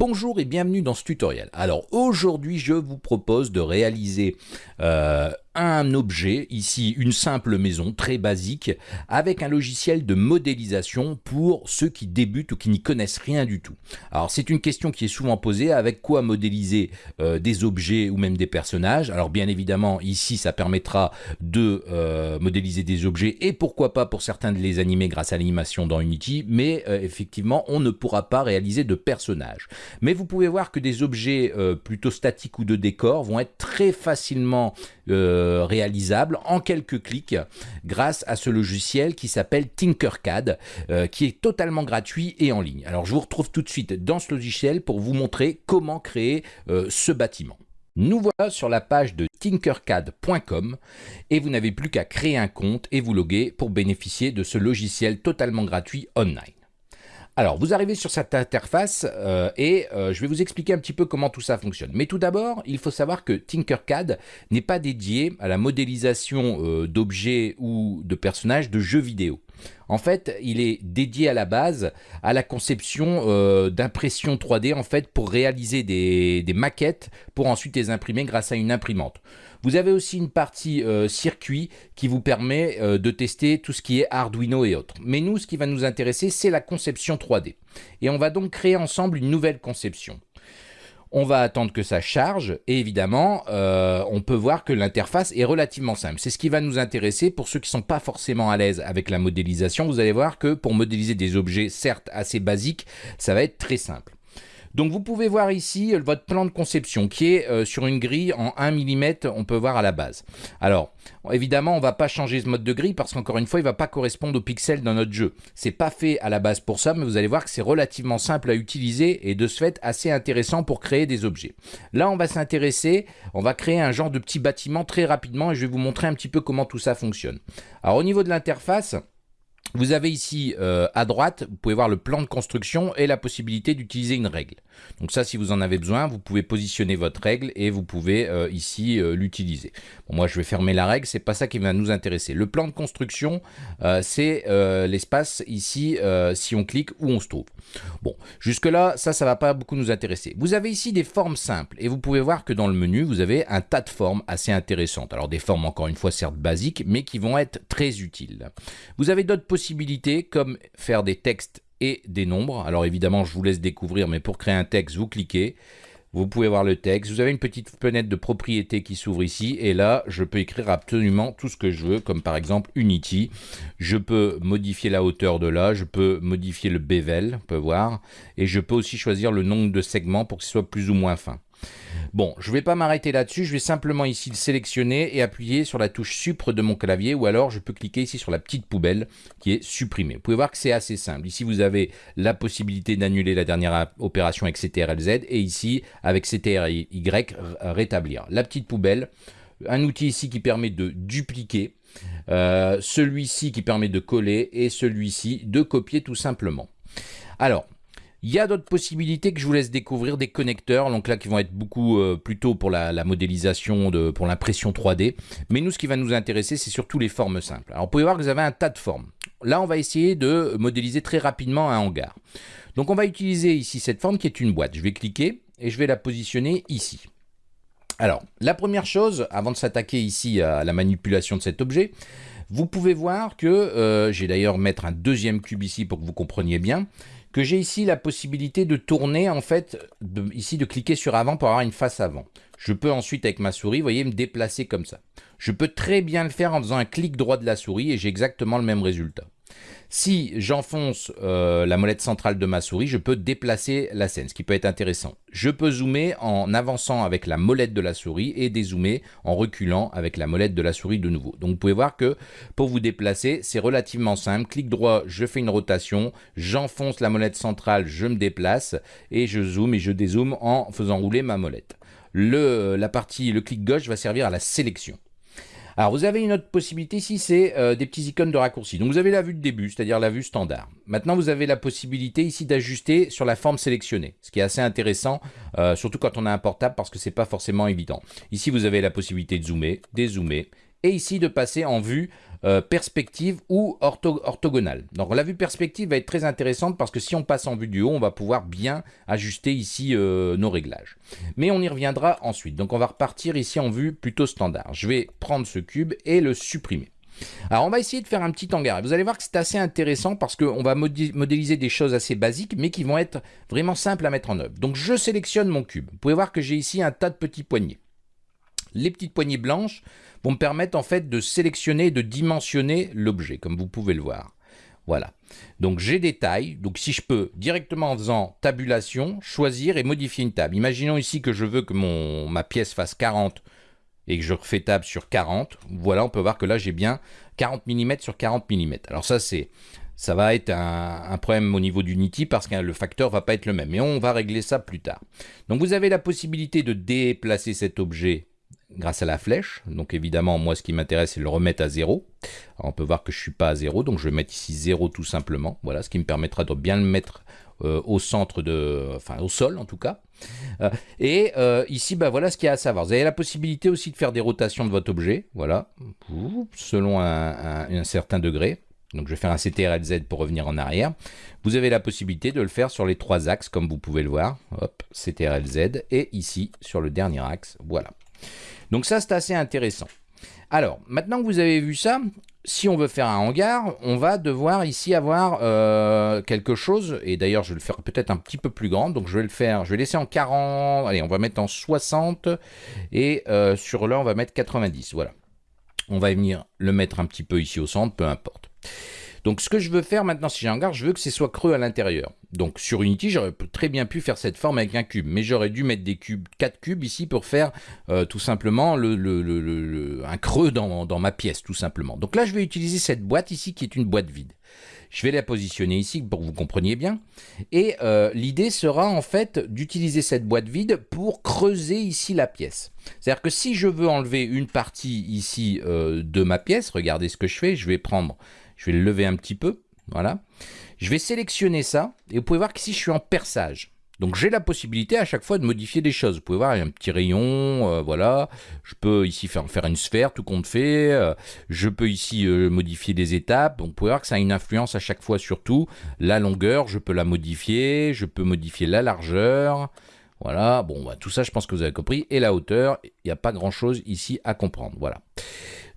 Bonjour et bienvenue dans ce tutoriel. Alors aujourd'hui je vous propose de réaliser euh, un objet, ici une simple maison très basique, avec un logiciel de modélisation pour ceux qui débutent ou qui n'y connaissent rien du tout. Alors c'est une question qui est souvent posée, avec quoi modéliser euh, des objets ou même des personnages? Alors bien évidemment ici ça permettra de euh, modéliser des objets et pourquoi pas pour certains de les animer grâce à l'animation dans Unity, mais euh, effectivement on ne pourra pas réaliser de personnages. Mais vous pouvez voir que des objets plutôt statiques ou de décor vont être très facilement réalisable en quelques clics grâce à ce logiciel qui s'appelle Tinkercad, euh, qui est totalement gratuit et en ligne. Alors je vous retrouve tout de suite dans ce logiciel pour vous montrer comment créer euh, ce bâtiment. Nous voilà sur la page de tinkercad.com et vous n'avez plus qu'à créer un compte et vous loguer pour bénéficier de ce logiciel totalement gratuit online. Alors, vous arrivez sur cette interface euh, et euh, je vais vous expliquer un petit peu comment tout ça fonctionne. Mais tout d'abord, il faut savoir que Tinkercad n'est pas dédié à la modélisation euh, d'objets ou de personnages de jeux vidéo. En fait, il est dédié à la base à la conception d'impression 3D en fait pour réaliser des, des, maquettes pour ensuite les imprimer grâce à une imprimante. Vous avez aussi une partie euh, circuit qui vous permet euh, de tester tout ce qui est Arduino et autres. Mais nous, ce qui va nous intéresser, c'est la conception 3D. Et on va donc créer ensemble une nouvelle conception. On va attendre que ça charge et évidemment, euh, on peut voir que l'interface est relativement simple. C'est ce qui va nous intéresser pour ceux qui ne sont pas forcément à l'aise avec la modélisation. Vous allez voir que pour modéliser des objets certes assez basiques, ça va être très simple. Donc vous pouvez voir ici euh, votre plan de conception qui est euh, sur une grille en 1 mm, on peut voir à la base. Alors évidemment on va pas changer ce mode de grille parce qu'encore une fois il va pas correspondre aux pixels dans notre jeu. C'est pas fait à la base pour ça mais vous allez voir que c'est relativement simple à utiliser et de ce fait assez intéressant pour créer des objets. Là on va s'intéresser, on va créer un genre de petit bâtiment très rapidement et je vais vous montrer un petit peu comment tout ça fonctionne. Alors au niveau de l'interface, vous avez ici euh, à droite, vous pouvez voir le plan de construction et la possibilité d'utiliser une règle. Donc ça, si vous en avez besoin, vous pouvez positionner votre règle et vous pouvez euh, ici euh, l'utiliser. Bon, moi, je vais fermer la règle, c'est pas ça qui va nous intéresser. Le plan de construction, c'est l'espace ici, si on clique, où on se trouve. Bon, jusque-là, ça, ça va pas beaucoup nous intéresser. Vous avez ici des formes simples et vous pouvez voir que dans le menu, vous avez un tas de formes assez intéressantes. Alors des formes, encore une fois, certes basiques, mais qui vont être très utiles. Vous avez d'autres possibilités comme faire des textes et des nombres. Alors évidemment, je vous laisse découvrir, mais pour créer un texte, vous cliquez. Vous pouvez voir le texte. Vous avez une petite fenêtre de propriété qui s'ouvre ici. Et là, je peux écrire absolument tout ce que je veux, comme par exemple Unity. Je peux modifier la hauteur de là. Je peux modifier le bevel, on peut voir. Et je peux aussi choisir le nombre de segments pour ce soit plus ou moins fin. Bon, je ne vais pas m'arrêter là-dessus, je vais simplement ici le sélectionner et appuyer sur la touche Supre de mon clavier ou alors je peux cliquer ici sur la petite poubelle qui est supprimée. Vous pouvez voir que c'est assez simple. Ici, vous avez la possibilité d'annuler la dernière opération avec CTRL-Z et ici, avec CTRL-Y, rétablir. La petite poubelle, un outil ici qui permet de dupliquer, euh, celui-ci qui permet de coller et celui-ci de copier tout simplement. Alors, il y a d'autres possibilités que je vous laisse découvrir, des connecteurs, donc là qui vont être beaucoup euh, plutôt pour la, modélisation, de, pour l'impression 3D. Mais nous, ce qui va nous intéresser, c'est surtout les formes simples. Alors vous pouvez voir que vous avez un tas de formes. Là, on va essayer de modéliser très rapidement un hangar. Donc on va utiliser ici cette forme qui est une boîte. Je vais cliquer et je vais la positionner ici. Alors, la première chose, avant de s'attaquer ici à la manipulation de cet objet, vous pouvez voir que, euh, j'ai d'ailleurs mettre un deuxième cube ici pour que vous compreniez bien, que j'ai ici la possibilité de tourner, en fait, ici de cliquer sur avant pour avoir une face avant. Je peux ensuite, avec ma souris, vous voyez, me déplacer comme ça. Je peux très bien le faire en faisant un clic droit de la souris et j'ai exactement le même résultat. Si j'enfonce euh, la molette centrale de ma souris, je peux déplacer la scène, ce qui peut être intéressant. Je peux zoomer en avançant avec la molette de la souris et dézoomer en reculant avec la molette de la souris de nouveau. Donc vous pouvez voir que pour vous déplacer, c'est relativement simple. Clic droit, je fais une rotation, j'enfonce la molette centrale, je me déplace et je zoome et je dézoome en faisant rouler ma molette. Le, la partie, le clic gauche va servir à la sélection. Alors vous avez une autre possibilité ici, c'est euh, des petits icônes de raccourci. Donc vous avez la vue de début, c'est-à-dire la vue standard. Maintenant vous avez la possibilité ici d'ajuster sur la forme sélectionnée, ce qui est assez intéressant, euh, surtout quand on a un portable parce que c'est pas forcément évident. Ici vous avez la possibilité de zoomer, dézoomer et ici de passer en vue euh, perspective ou orthogonale. Donc la vue perspective va être très intéressante parce que si on passe en vue du haut, on va pouvoir bien ajuster ici euh, nos réglages. Mais on y reviendra ensuite. Donc on va repartir ici en vue plutôt standard. Je vais prendre ce cube et le supprimer. Alors on va essayer de faire un petit hangar. Vous allez voir que c'est assez intéressant parce qu'on va modéliser des choses assez basiques mais qui vont être vraiment simples à mettre en œuvre. Donc je sélectionne mon cube. Vous pouvez voir que j'ai ici un tas de petits poignées. Les petites poignées blanches vont me permettre en fait de sélectionner, de dimensionner l'objet, comme vous pouvez le voir. Voilà. Donc j'ai des tailles. Donc si je peux directement en faisant tabulation, choisir et modifier une table. Imaginons ici que je veux que mon, ma pièce fasse 40 et que je refais table sur 40. Voilà, on peut voir que là j'ai bien 40 mm sur 40 mm. Alors ça c'est ça va être un, problème au niveau d'Unity parce que le facteur va pas être le même. Mais on va régler ça plus tard. Donc vous avez la possibilité de déplacer cet objet grâce à la flèche. Donc évidemment, moi, ce qui m'intéresse, c'est le remettre à 0. on peut voir que je suis pas à 0, donc je vais mettre ici 0 tout simplement. Voilà, ce qui me permettra de bien le mettre euh, au centre de... enfin, au sol en tout cas. Euh, et euh, ici, bah, voilà ce qu'il y a à savoir. Vous avez la possibilité aussi de faire des rotations de votre objet, voilà, selon un, certain degré. Donc je vais faire un CTRL-Z pour revenir en arrière. Vous avez la possibilité de le faire sur les trois axes, comme vous pouvez le voir. Hop, CTRL-Z. Et ici, sur le dernier axe, voilà. Donc ça, c'est assez intéressant. Alors, maintenant que vous avez vu ça, si on veut faire un hangar, on va devoir ici avoir euh, quelque chose, et d'ailleurs je vais le faire peut-être un petit peu plus grand, donc je vais le faire, je vais laisser en 40, allez on va mettre en 60, et euh, sur là on va mettre 90, voilà. On va venir le mettre un petit peu ici au centre, peu importe. Donc ce que je veux faire maintenant, si j'ai un hangar, je veux que ce soit creux à l'intérieur. Donc sur Unity, j'aurais très bien pu faire cette forme avec un cube, mais j'aurais dû mettre des cubes, 4 cubes ici pour faire euh, tout simplement le, un creux dans, dans ma pièce, tout simplement. Donc là, je vais utiliser cette boîte ici qui est une boîte vide. Je vais la positionner ici pour que vous compreniez bien. Et euh, l'idée sera en fait d'utiliser cette boîte vide pour creuser ici la pièce. C'est-à-dire que si je veux enlever une partie ici euh, de ma pièce, regardez ce que je fais, je vais prendre je vais le lever un petit peu. Voilà. Je vais sélectionner ça. Et vous pouvez voir qu'ici, je suis en perçage. Donc j'ai la possibilité à chaque fois de modifier des choses. Vous pouvez voir, il y a un petit rayon, euh, voilà. Je peux ici faire, faire une sphère, tout compte fait. Euh, je peux ici euh, modifier des étapes. Donc vous pouvez voir que ça a une influence à chaque fois sur tout. La longueur, je peux la modifier. Je peux modifier la largeur. Voilà, bon, bah, tout ça, je pense que vous avez compris. Et la hauteur, il n'y a pas grand-chose ici à comprendre. Voilà.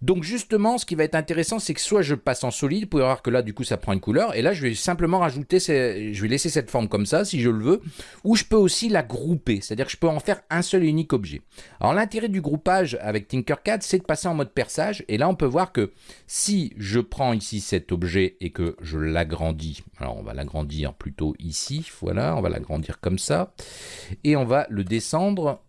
Donc justement, ce qui va être intéressant, c'est que soit je passe en solide, vous pouvez voir que là, du coup, ça prend une couleur, et là, je vais simplement rajouter, je vais laisser cette forme comme ça, si je le veux, ou je peux aussi la grouper, c'est-à-dire que je peux en faire un seul et unique objet. Alors l'intérêt du groupage avec Tinkercad, c'est de passer en mode perçage, et là, on peut voir que si je prends ici cet objet et que je l'agrandis, alors on va l'agrandir plutôt ici, voilà, on va l'agrandir comme ça, et on va le descendre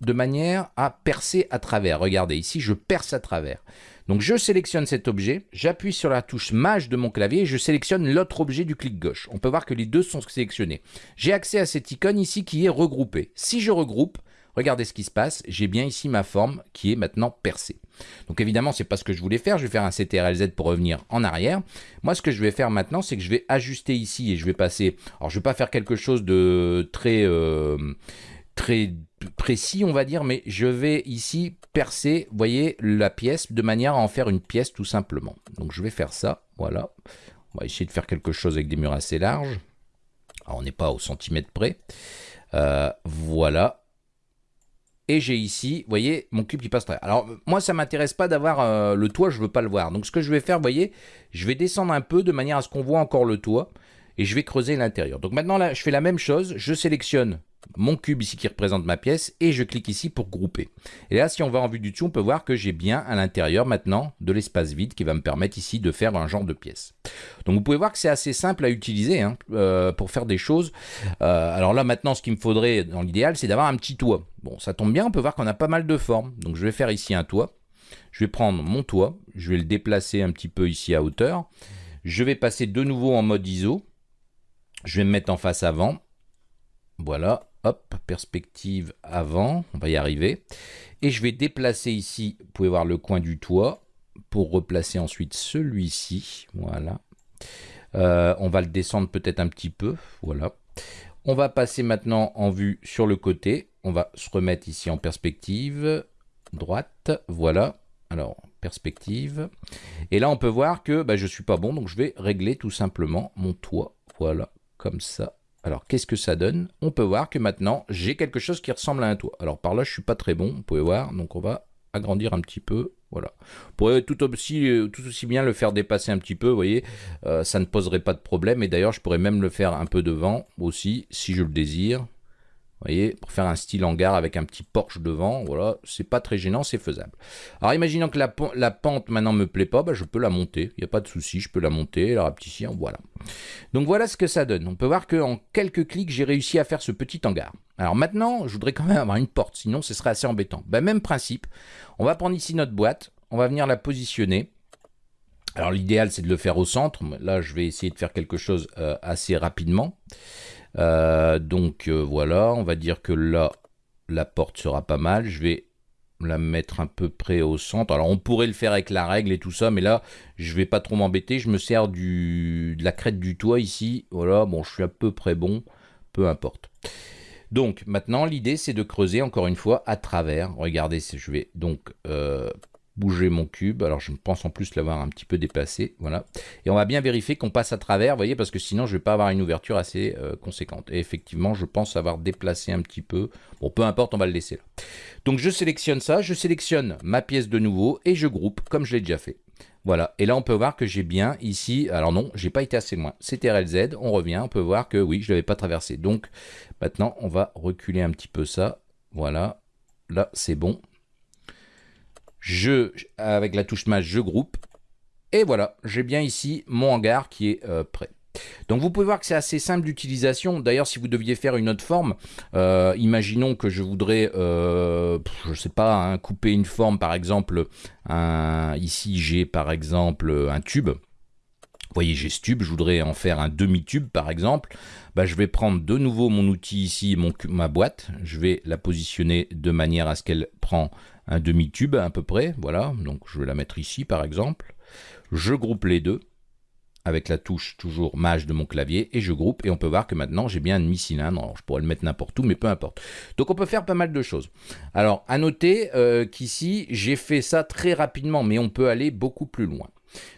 de manière à percer à travers. Regardez, ici, je perce à travers. Donc je sélectionne cet objet, j'appuie sur la touche Maj de mon clavier et je sélectionne l'autre objet du clic gauche. On peut voir que les deux sont sélectionnés. J'ai accès à cette icône ici qui est regroupée. Si je regroupe, regardez ce qui se passe, j'ai bien ici ma forme qui est maintenant percée. Donc évidemment, c'est pas ce que je voulais faire, je vais faire un CTRL-Z pour revenir en arrière. Moi, ce que je vais faire maintenant, c'est que je vais ajuster ici et je vais passer... Alors, je vais pas faire quelque chose de très... Euh, très précis, on va dire, mais je vais ici percer, voyez, la pièce de manière à en faire une pièce tout simplement. Donc je vais faire ça, voilà. On va essayer de faire quelque chose avec des murs assez larges. On n'est pas au centimètre près. Euh, voilà. Et j'ai ici, vous voyez, mon cube qui passe très. Alors, moi, ça m'intéresse pas d'avoir euh, le toit, je veux pas le voir. Donc, ce que je vais faire, vous voyez, je vais descendre un peu de manière à ce qu'on voit encore le toit. Et je vais creuser l'intérieur. Donc maintenant, là, je fais la même chose. Je sélectionne mon cube ici qui représente ma pièce et je clique ici pour grouper. Et là, si on va en vue du dessus, on peut voir que j'ai bien à l'intérieur maintenant de l'espace vide qui va me permettre ici de faire un genre de pièce. Donc vous pouvez voir que c'est assez simple à utiliser hein, euh, pour faire des choses. Euh, alors là, maintenant, ce qu'il me faudrait dans l'idéal, c'est d'avoir un petit toit. Bon, ça tombe bien, on peut voir qu'on a pas mal de formes. Donc je vais faire ici un toit. Je vais prendre mon toit, je vais le déplacer un petit peu ici à hauteur. Je vais passer de nouveau en mode ISO. Je vais me mettre en face avant. Voilà, Hop, perspective avant, on va y arriver. Et je vais déplacer ici, vous pouvez voir le coin du toit, pour replacer ensuite celui-ci. Voilà. Euh, on va le descendre peut-être un petit peu. Voilà. On va passer maintenant en vue sur le côté. On va se remettre ici en perspective droite. Voilà. Alors, perspective. Et là, on peut voir que bah, je suis pas bon, donc je vais régler tout simplement mon toit. Voilà, comme ça. Alors, qu'est-ce que ça donne? On peut voir que maintenant, j'ai quelque chose qui ressemble à un toit. Alors, par là, je suis pas très bon, vous pouvez voir. Donc, on va agrandir un petit peu. Voilà. Vous tout aussi, tout aussi bien le faire dépasser un petit peu, vous voyez. Euh, ça ne poserait pas de problème. Et d'ailleurs, je pourrais même le faire un peu devant aussi, si je le désire voyez, pour faire un style hangar avec un petit Porsche devant, voilà, c'est pas très gênant, c'est faisable. Alors imaginons que la, pente maintenant me plaît pas, bah, je peux la monter, il n'y a pas de souci, je peux la monter, la rapetisser, voilà. Donc voilà ce que ça donne. On peut voir qu'en quelques clics, j'ai réussi à faire ce petit hangar. Alors maintenant, je voudrais quand même avoir une porte, sinon ce serait assez embêtant. Bah, même principe, on va prendre ici notre boîte, on va venir la positionner. Alors l'idéal c'est de le faire au centre, là je vais essayer de faire quelque chose euh, assez rapidement. Euh, donc euh, voilà, on va dire que là, la porte sera pas mal. Je vais la mettre un peu près au centre. Alors on pourrait le faire avec la règle et tout ça, mais là, je vais pas trop m'embêter. Je me sers du, de la crête du toit ici. Voilà, bon, je suis à peu près bon, peu importe. Donc maintenant, l'idée, c'est de creuser encore une fois à travers. Regardez, je vais donc euh, bouger mon cube. Alors je pense en plus l'avoir un petit peu déplacé, voilà. Et on va bien vérifier qu'on passe à travers, vous voyez, parce que sinon je vais pas avoir une ouverture assez euh, conséquente. Et effectivement, je pense avoir déplacé un petit peu. Bon, peu importe, on va le laisser là. Donc je sélectionne ça, je sélectionne ma pièce de nouveau et je groupe comme je l'ai déjà fait. Voilà, et là on peut voir que j'ai bien ici, alors non, j'ai pas été assez loin, c'est RLZ, on revient, on peut voir que oui, je l'avais pas traversé. Donc maintenant on va reculer un petit peu ça, voilà, là c'est bon, je, avec la touche Maj, je groupe. Et voilà, j'ai bien ici mon hangar qui est euh, prêt. Donc vous pouvez voir que c'est assez simple d'utilisation. D'ailleurs, si vous deviez faire une autre forme, euh, imaginons que je voudrais, euh, je sais pas, hein, couper une forme, par exemple, ici j'ai par exemple un tube. Vous voyez, j'ai ce tube, je voudrais en faire un demi-tube par exemple. Bah, je vais prendre de nouveau mon outil ici, mon, ma boîte. Je vais la positionner de manière à ce qu'elle prend un demi-tube à peu près, voilà, donc je vais la mettre ici par exemple. Je groupe les deux avec la touche toujours mage de mon clavier et je groupe et on peut voir que maintenant j'ai bien un demi-cylindre, je pourrais le mettre n'importe où mais peu importe. Donc on peut faire pas mal de choses. Alors à noter euh, qu'ici j'ai fait ça très rapidement mais on peut aller beaucoup plus loin.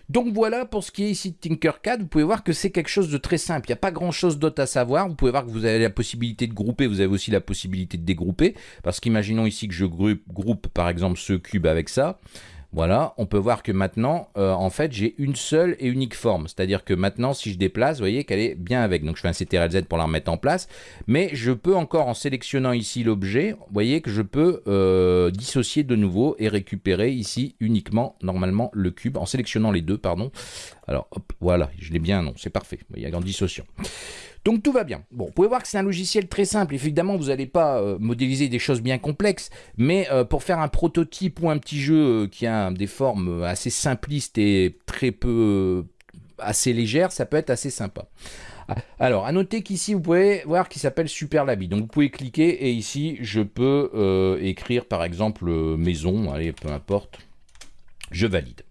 Donc voilà pour ce qui est ici de Tinkercad, vous pouvez voir que c'est quelque chose de très simple, il n'y a pas grand chose d'autre à savoir, vous pouvez voir que vous avez la possibilité de grouper, vous avez aussi la possibilité de dégrouper, parce qu'imaginons ici que je groupe, groupe par exemple ce cube avec ça, voilà, on peut voir que maintenant, euh, en fait, j'ai une seule et unique forme. C'est-à-dire que maintenant, si je déplace, vous voyez qu'elle est bien avec. Donc, je fais un CTRL-Z pour la remettre en place. Mais je peux encore, en sélectionnant ici l'objet, vous voyez que je peux euh, dissocier de nouveau et récupérer ici uniquement, normalement, le cube, en sélectionnant les deux, pardon. Alors, hop, voilà, je l'ai bien, non, c'est parfait. Il y a grande dissociation. Donc tout va bien. Bon, vous pouvez voir que c'est un logiciel très simple. Évidemment, vous n'allez pas euh, modéliser des choses bien complexes, mais euh, pour faire un prototype ou un petit jeu euh, qui a des formes assez simplistes et très peu assez légères, ça peut être assez sympa. Ah, alors, à noter qu'ici, vous pouvez voir qu'il s'appelle Superlabi. Donc, vous pouvez cliquer et ici, je peux écrire par exemple maison, allez, peu importe. Je valide.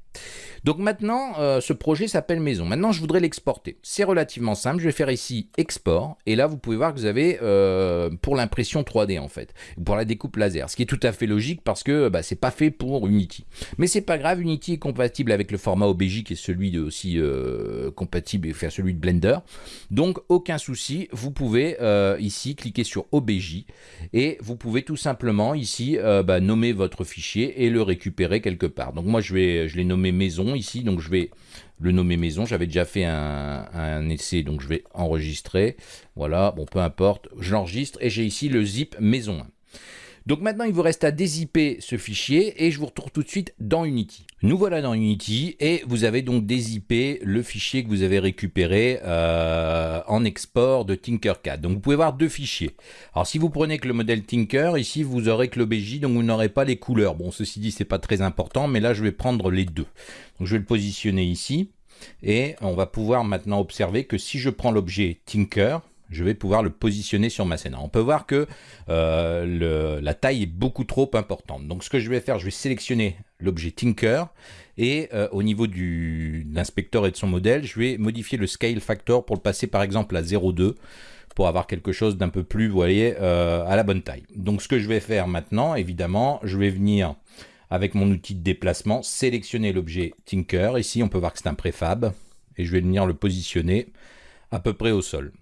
Donc maintenant, euh, ce projet s'appelle Maison. Maintenant, je voudrais l'exporter. C'est relativement simple. Je vais faire ici Export. Et là, vous pouvez voir que vous avez euh, pour l'impression 3D en fait, pour la découpe laser. Ce qui est tout à fait logique parce que bah, c'est pas fait pour Unity. Mais c'est pas grave, Unity est compatible avec le format OBJ qui est celui aussi euh, compatible, enfin celui de Blender. Donc aucun souci, vous pouvez ici cliquer sur OBJ et vous pouvez tout simplement ici bah, nommer votre fichier et le récupérer quelque part. Donc moi je vais, je l'ai nommé Maison ici, donc je vais le nommer maison. J'avais déjà fait un, essai, donc je vais enregistrer. Voilà, bon, peu importe, je l'enregistre et j'ai ici le zip maison donc maintenant, il vous reste à dézipper ce fichier et je vous retrouve tout de suite dans Unity. Nous voilà dans Unity et vous avez donc dézippé le fichier que vous avez récupéré euh, en export de Tinkercad. Donc vous pouvez voir deux fichiers. Alors si vous prenez que le modèle Tinker, ici vous aurez que l'OBJ, donc vous n'aurez pas les couleurs. Bon, ceci dit, c'est pas très important, mais là je vais prendre les deux. Donc je vais le positionner ici et on va pouvoir maintenant observer que si je prends l'objet Tinker, je vais pouvoir le positionner sur ma scène. on peut voir que euh, la taille est beaucoup trop importante. Donc ce que je vais faire, je vais sélectionner l'objet Tinker et euh, au niveau de l'inspecteur et de son modèle, je vais modifier le scale factor pour le passer par exemple à 0,2 pour avoir quelque chose d'un peu plus, vous voyez, euh, à la bonne taille. Donc ce que je vais faire maintenant, évidemment, je vais venir avec mon outil de déplacement, sélectionner l'objet Tinker. Ici, on peut voir que c'est un préfab. Et je vais venir le positionner à peu près au sol.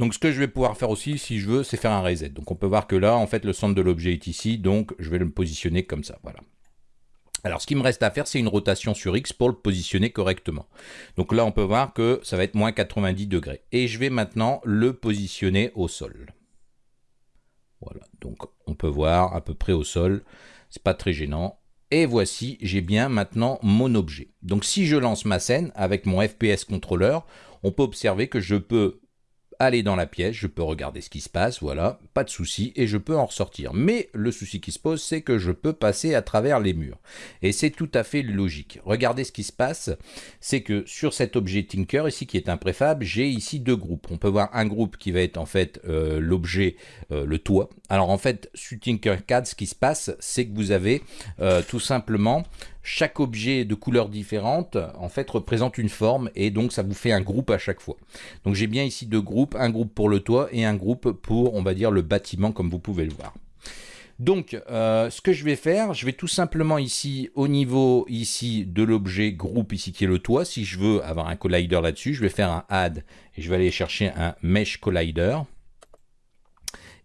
Donc ce que je vais pouvoir faire aussi, si je veux, c'est faire un reset. Donc on peut voir que là, en fait, le centre de l'objet est ici. Donc je vais le positionner comme ça. Voilà. Alors, ce qui me reste à faire, c'est une rotation sur X pour le positionner correctement. Donc là, on peut voir que ça va être moins 90 degrés. Et je vais maintenant le positionner au sol. Voilà, donc on peut voir à peu près au sol. C'est pas très gênant. Et voici, j'ai bien maintenant mon objet. Donc si je lance ma scène avec mon FPS contrôleur, on peut observer que je peux aller dans la pièce, je peux regarder ce qui se passe, voilà, pas de souci, et je peux en ressortir. Mais le souci qui se pose, c'est que je peux passer à travers les murs. Et c'est tout à fait logique. Regardez ce qui se passe, c'est que sur cet objet Tinker, ici qui est un préfab, j'ai ici deux groupes. On peut voir un groupe qui va être en fait euh, l'objet, euh, le toit. Alors en fait, sur Tinkercad, ce qui se passe, c'est que vous avez euh, tout simplement chaque objet de couleur différente en fait représente une forme et donc ça vous fait un groupe à chaque fois. Donc j'ai bien ici deux groupes, un groupe pour le toit et un groupe pour on va dire le bâtiment comme vous pouvez le voir. Donc, euh, ce que je vais faire, je vais tout simplement ici, au niveau ici de l'objet groupe ici qui est le toit, si je veux avoir un collider là-dessus, je vais faire un add et je vais aller chercher un mesh collider.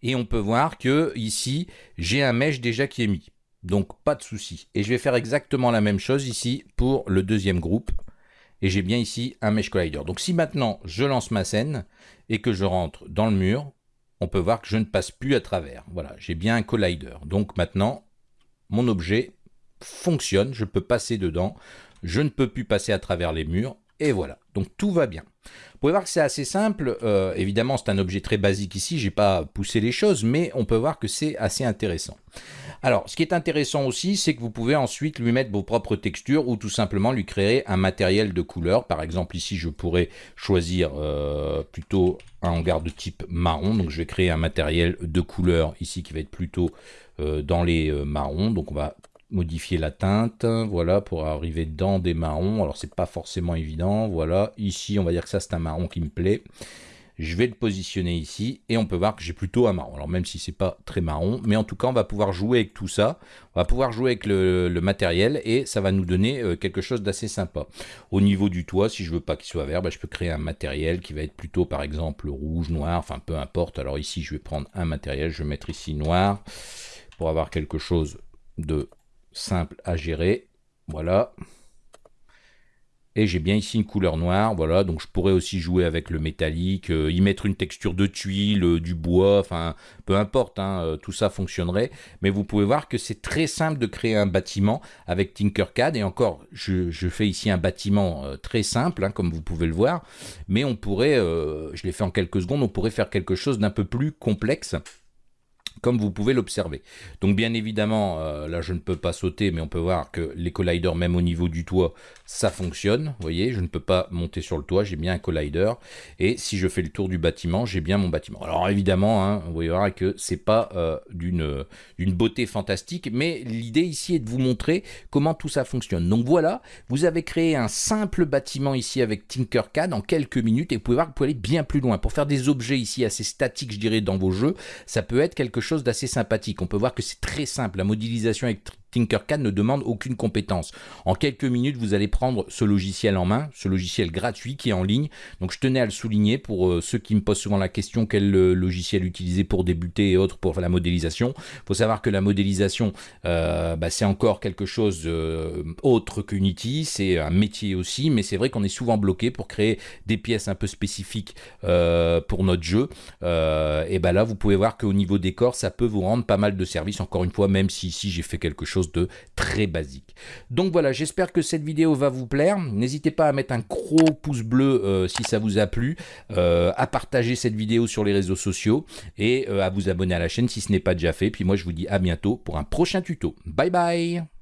Et on peut voir que ici, j'ai un mesh déjà qui est mis. Donc pas de souci. Et je vais faire exactement la même chose ici pour le deuxième groupe. Et j'ai bien ici un Mesh Collider. Donc si maintenant je lance ma scène et que je rentre dans le mur, on peut voir que je ne passe plus à travers. Voilà, j'ai bien un Collider. Donc maintenant, mon objet fonctionne, je peux passer dedans, je ne peux plus passer à travers les murs, et voilà. Donc tout va bien. Vous pouvez voir que c'est assez simple. Euh, évidemment, c'est un objet très basique ici. J'ai pas poussé les choses, mais on peut voir que c'est assez intéressant. Alors, ce qui est intéressant aussi, c'est que vous pouvez ensuite lui mettre vos propres textures ou tout simplement lui créer un matériel de couleur. Par exemple, ici, je pourrais choisir euh, plutôt un hangar de type marron. Donc, je vais créer un matériel de couleur ici qui va être plutôt euh, dans les marrons. Donc, on va modifier la teinte, voilà, pour arriver dans des marrons. Alors, c'est pas forcément évident, voilà. Ici, on va dire que ça, c'est un marron qui me plaît. Je vais le positionner ici et on peut voir que j'ai plutôt un marron. Alors même si c'est pas très marron, mais en tout cas on va pouvoir jouer avec tout ça. On va pouvoir jouer avec le, matériel et ça va nous donner euh, quelque chose d'assez sympa. Au niveau du toit, si je veux pas qu'il soit vert, bah, je peux créer un matériel qui va être plutôt par exemple rouge, noir, enfin peu importe. Alors ici je vais prendre un matériel, je vais mettre ici noir pour avoir quelque chose de simple à gérer. Voilà. Et j'ai bien ici une couleur noire, voilà, donc je pourrais aussi jouer avec le métallique, euh, y mettre une texture de tuile, euh, du bois, enfin, peu importe, hein, euh, tout ça fonctionnerait. Mais vous pouvez voir que c'est très simple de créer un bâtiment avec Tinkercad, et encore, je, fais ici un bâtiment très simple, hein, comme vous pouvez le voir, mais on pourrait, je l'ai fait en quelques secondes, on pourrait faire quelque chose d'un peu plus complexe comme vous pouvez l'observer. Donc bien évidemment, euh, là je ne peux pas sauter, mais on peut voir que les colliders, même au niveau du toit, ça fonctionne. Vous voyez, je ne peux pas monter sur le toit, j'ai bien un collider. Et si je fais le tour du bâtiment, j'ai bien mon bâtiment. Alors évidemment, hein, vous voyez que c'est pas euh, d'une beauté fantastique, mais l'idée ici est de vous montrer comment tout ça fonctionne. Donc voilà, vous avez créé un simple bâtiment ici avec Tinkercad en quelques minutes, et vous pouvez voir que vous pouvez aller bien plus loin. Pour faire des objets ici assez statiques, je dirais, dans vos jeux, ça peut être quelque chose d'assez sympathique. On peut voir que c'est très simple. La modélisation Tinkercad ne demande aucune compétence. En quelques minutes, vous allez prendre ce logiciel en main, ce logiciel gratuit qui est en ligne. Donc je tenais à le souligner pour euh, ceux qui me posent souvent la question quel euh, logiciel utiliser pour débuter et autres pour la modélisation. Il faut savoir que la modélisation, euh, bah, c'est encore quelque chose autre qu'Unity, c'est un métier aussi, mais c'est vrai qu'on est souvent bloqué pour créer des pièces un peu spécifiques pour notre jeu. et ben là, vous pouvez voir qu'au niveau décor, ça peut vous rendre pas mal de services, encore une fois, même si ici j'ai fait quelque de très basique. Donc voilà, j'espère que cette vidéo va vous plaire. N'hésitez pas à mettre un gros pouce bleu euh, si ça vous a plu, euh, à partager cette vidéo sur les réseaux sociaux et euh, à vous abonner à la chaîne si ce n'est pas déjà fait. Puis moi, je vous dis à bientôt pour un prochain tuto. Bye bye